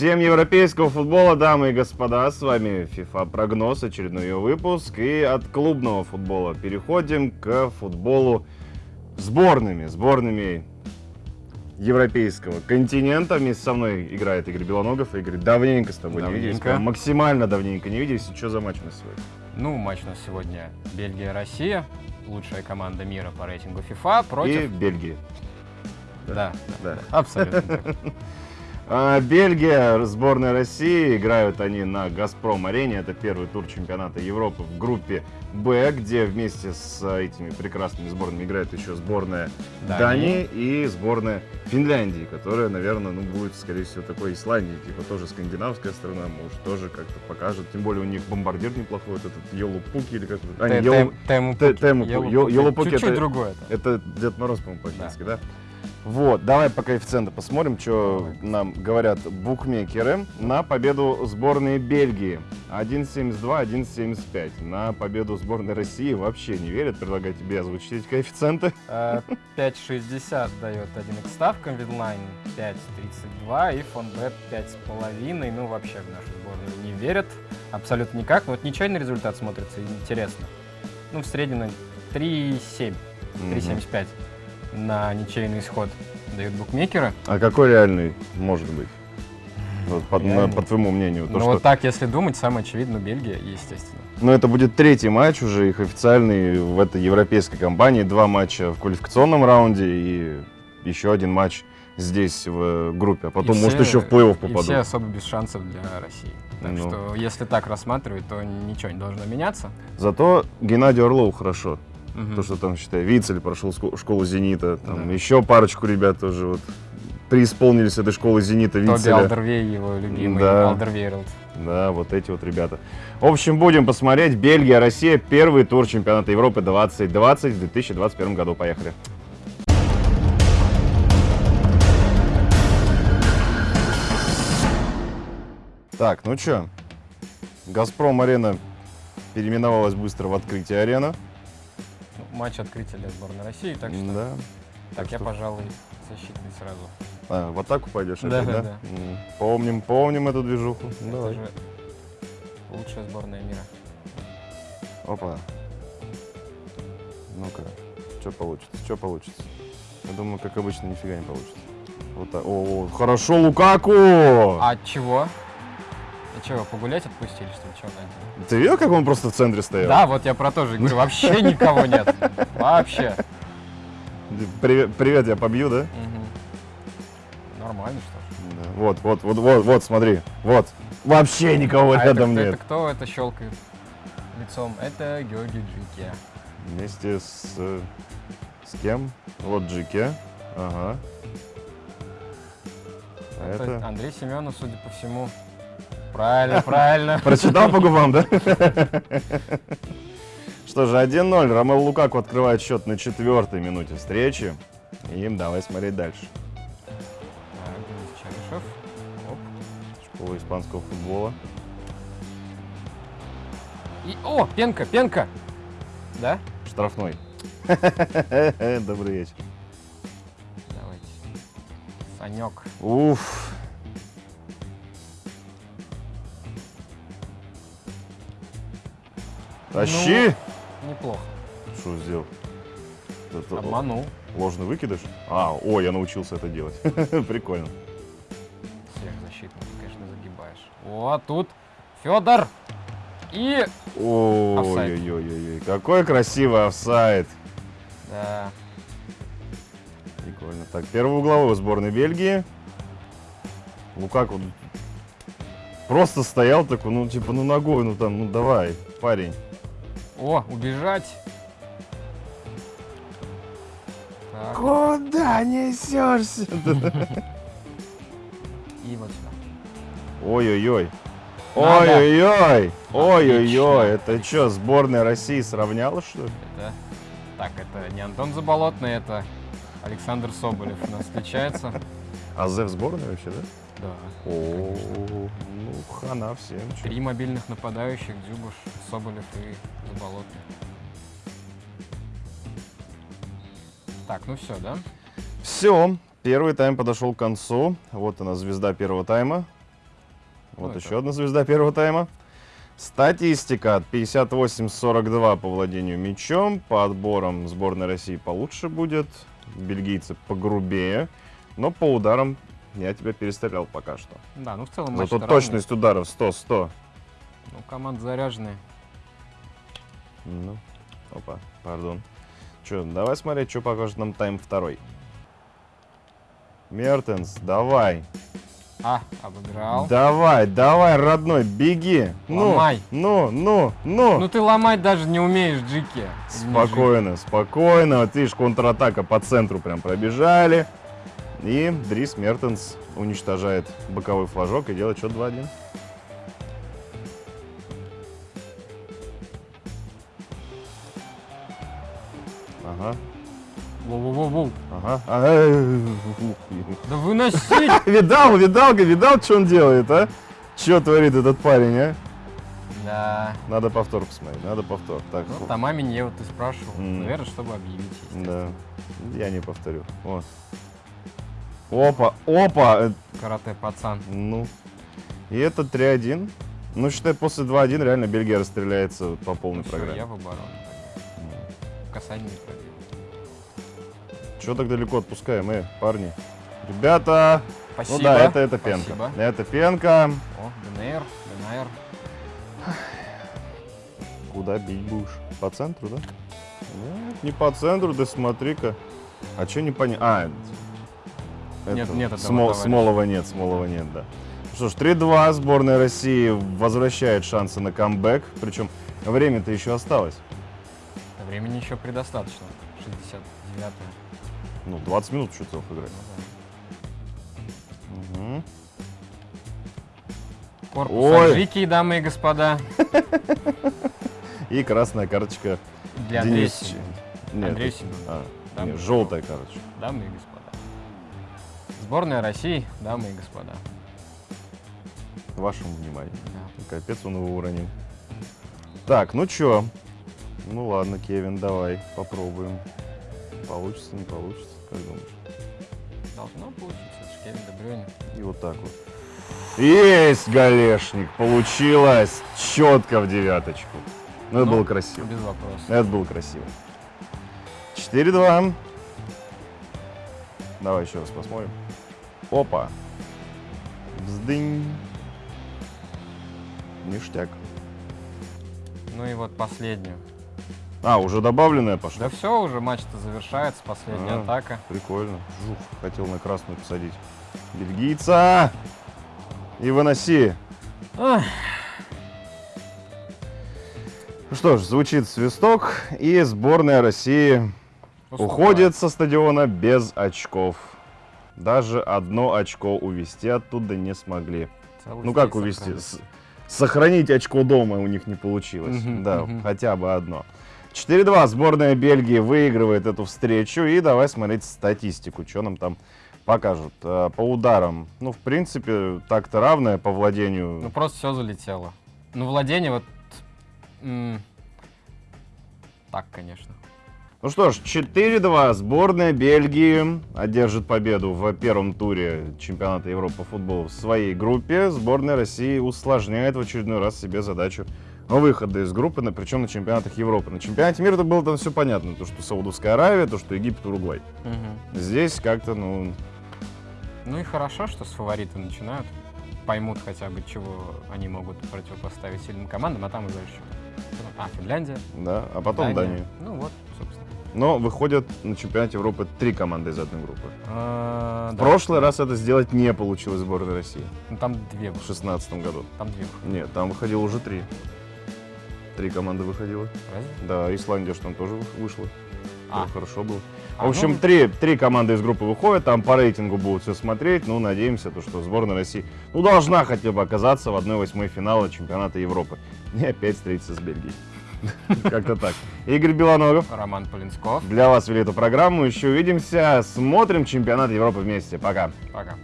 Всем европейского футбола, дамы и господа, с вами FIFA Прогноз, очередной ее выпуск. И от клубного футбола переходим к футболу сборными, сборными европейского континента. Вместе со мной играет Игорь Белоногов. Игорь, давненько с тобой не виделись, Давненько. прям максимально давненько не виделись. И что за матч у нас сегодня? Ну, матч у нас сегодня Бельгия-Россия, лучшая команда мира по рейтингу FIFA И против... Бельгии. Да, Да. абсолютно так. А, Бельгия, сборная России, играют они на Газпром-арене. Это первый тур чемпионата Европы в группе Б, где вместе с а, этими прекрасными сборными играет еще сборная Дании, Дании. и сборная Финляндии, которая, наверное, ну, будет, скорее всего, такой Исландии, типа тоже скандинавская страна, может, тоже как-то покажет. Тем более у них бомбардир неплохой, вот этот Йолупуки или как А, Теему Пукки. Теему Пу- Йоулу- Йо- Пукки. Йоулупукки Чуть-чуть другое. Это Дед Мороз, по-моему, по-фински, да? Вот, давай по коэффициенту посмотрим, что нам говорят букмекеры. На победу сборной Бельгии 1.72, 1.75. На победу сборной России вообще не верят. Предлагаю тебе озвучить эти коэффициенты. Э, 5.60 дает 1xСтавка, Winline 5.32 и Fonbet 5.5. Ну, вообще в нашу сборную не верят абсолютно никак. Вот ничейный результат смотрится интересно. Ну, в среднем на 3.7, 3.75 на ничейный исход дают букмекеры. А какой реальный может быть? Вот по, на- по твоему мнению. То, ну, что- вот так, если думать, самое очевидно, Бельгия, естественно. Но это будет третий матч уже их официальный в этой европейской компании. Два матча в квалификационном раунде и еще один матч здесь в группе. А потом, И может, все- еще в плей-офф И все попадут. особо без шансов для России. Так Ну. что, если так рассматривать, то ничего не должно меняться. Зато Геннадию Орлову хорошо. Мгм. То, что там, считай, Вицель прошел школу «Зенита», там Да. еще парочку ребят тоже вот преисполнились этой школы «Зенита» Тоби Вицеля. Алдервей, его любимый Да. Алдервейрелд. Да, вот эти вот ребята. В общем, будем посмотреть. Бельгия, Россия. Первый тур чемпионата Европы 2020 в 2021 году. Поехали. Так, ну чё, Газпром-арена переименовалась быстро в Открытие арена. Ну, Матч открытия для сборной России, так что Да. так так я, что- пожалуй, защитный сразу. А, в атаку пойдешь Да, опять, да? да, Помним, помним эту движуху. Давай. Это же лучшая сборная мира. Опа. Ну-ка, что получится, что получится? Я думаю, как обычно, нифига не получится. Вот так. О, хорошо, Лукаку! А от чего? Чего, погулять отпустили, что ли? Чего? Ты видел, как он просто в центре стоял? Да, вот я про то же говорю, вообще никого нет. Вообще. Привет, привет, я побью, да? Мгм. Нормально, что ж. Да. Вот, вот, вот, вот, вот, смотри, вот. Вообще никого А это, рядом кто- нет. это кто это щелкает лицом? Это Георгий Джики. Вместе с... э, С кем? Вот Джике. Ага. А Это это... Андрей Семенов, судя по всему. Правильно, правильно. Прочитал по губам, да? Что же, 1-0. Ромел Лукаку открывает счет на четвертой минуте встречи. И давай смотреть дальше. Оп. Школа испанского футбола. И, о, пенка, пенка. Да? Штрафной. Добрый вечер. Давайте. Санек. Уф. Тащи! Неплохо. Что сделал? Это Обманул. ложный выкидыш? А, о, я научился это делать. Прикольно. Всех защитников, конечно, загибаешь. О, тут Федор. И... Ой-ой-ой, какой красивый офсайд. Да. Прикольно. Так, первый угловой сборной Бельгии. Лукаку просто стоял такой, ну, типа, ну, ногой, ну, там, ну, давай, парень. О, убежать. Так, Куда несешься? и вот сюда. Ой-ой-ой. Ой-ой-ой. Ой-ой-ой. Это что, сборная России сравняла, что ли? Это... Так, это не Антон Заболотный, это Александр Соболев у нас встречается. А Зе в сборной вообще, да? Да. О, ну, хана всем. чё. Три мобильных нападающих, Дзюбаш, Соболев и Заболотный. Так, ну все, да? Все, первый тайм подошел к концу. Вот она, звезда первого тайма. Вот Ну, еще это- одна звезда первого тайма. Статистика 58-42 по владению мячом. По отборам сборной России получше будет. Бельгийцы погрубее. Но по ударам я тебя перестрелял пока что. Да, ну в целом матч Зато точность ударов 100-100. Ну, команды заряженные. Ну, опа, пардон. Че, давай смотреть, что покажет нам тайм второй. Мертенс, давай. А, обыграл. Давай, давай, родной, беги. Ну, Ломай. ну, ну, ну. Ну ты ломать даже не умеешь, Джики. Спокойно, спокойно. Вот видишь, контратака по центру прям пробежали. И Дрис Мертенс уничтожает боковой флажок и делает счет 2-1. Ага, Воу-воу-воу. ага. ага. Да выносить! Видал, видал, видал, что он делает, а? Что творит этот парень, а? Да. Надо повтор посмотреть, надо повтор. Так, Ну, там маме мне вот ты спрашивал. М. Наверное, чтобы объявить. да, я не повторю. Вот. Опа, опа, Карате пацан. ну. И это 3-1. Ну, считай, после 2-1 реально Бельгия расстреляется по полной Ну, всё, я программе. в оборону. Касание не пробил. Чего так далеко отпускаем, э, парни? Ребята! Спасибо. Ну да, это, это пенка. Спасибо. Это пенка. О, ДНР, ДНР. Куда бить будешь? По центру, да? Нет, не по центру, да смотри-ка. А что не понятно? А, Нет, нет Смо-. Смолова нет, Смолова нет, да. Что ж, 3-2, сборная России возвращает шансы на камбэк. Причем время-то еще осталось. Времени еще предостаточно. 69 Ну, 20 минут еще целых играть. Мгм. Корпус Ой. Аджики, дамы и господа. И красная карточка Для Андрея. Нет, а, нет, желтая карточка. Дамы и господа. Сборная России, дамы и господа. Вашему вниманию. Да. Капец он его уронил. Так, ну чё? Ну ладно, Кевин, давай, попробуем. Получится, не получится, как думаешь? Должно получиться. Это ж Кевин Де Брюйне. И вот так вот. Есть голешник! Получилось четко в девяточку. Ну, это Ну, было красиво. Без вопросов. Это было красиво. 4-2. Давай еще раз посмотрим. Опа. Бздынь. Ништяк. Ну и вот последнюю. А, уже добавленная пошла? Да все, уже матч-то завершается. Последняя А. атака. Прикольно. Жух, хотел на красную посадить. Бельгийца! И выноси. Ах, Ну что ж, звучит свисток, и сборная России. Уходит со стадиона без очков. Даже одно очко увести оттуда не смогли. Целый Ну как увести? сохранить. С- Сохранить очко дома у них не получилось. Мгм, да, мгм. хотя бы одно. 4-2. Сборная Бельгии выигрывает эту встречу. И давай смотреть статистику, что нам там покажут. Э, По ударам, ну, в принципе, так-то равное по владению. Ну просто все залетело. Ну владение вот... Так, конечно. Ну что ж, 4-2. Сборная Бельгии одержит победу в первом туре чемпионата Европы по футболу в своей группе. Сборная России усложняет в очередной раз себе задачу выхода из группы, на- причем на чемпионатах Европы. На чемпионате мира это было там все понятно. То, что Саудовская Аравия, то, что Египет, Уругвай. Мгм. Здесь как-то, ну, Ну и хорошо, что с фаворита начинают. Поймут хотя бы, чего они могут противопоставить сильным командам, а там уже еще. А, Финляндия. да. А потом Дания. Ну вот, собственно. Но выходят на чемпионате Европы три команды из одной группы. А, В да. прошлый раз это сделать не получилось сборной России. Ну там две В. 2016 году. Там две. Нет, там выходило уже три. Три команды выходило. Разве? Да, Исландия же там тоже вы- вышла. А. Хорошо было. А, В общем, ну, три, три команды из группы выходят, там по рейтингу будут все смотреть. Ну, надеемся, то, что сборная России ну, должна хотя бы оказаться в 1-8 финала чемпионата Европы. И опять встретиться с Бельгией. Как-то так. Игорь Белоногов. Роман Полинсков. Для вас вели эту программу. Еще увидимся. Смотрим чемпионат Европы вместе. Пока. Пока.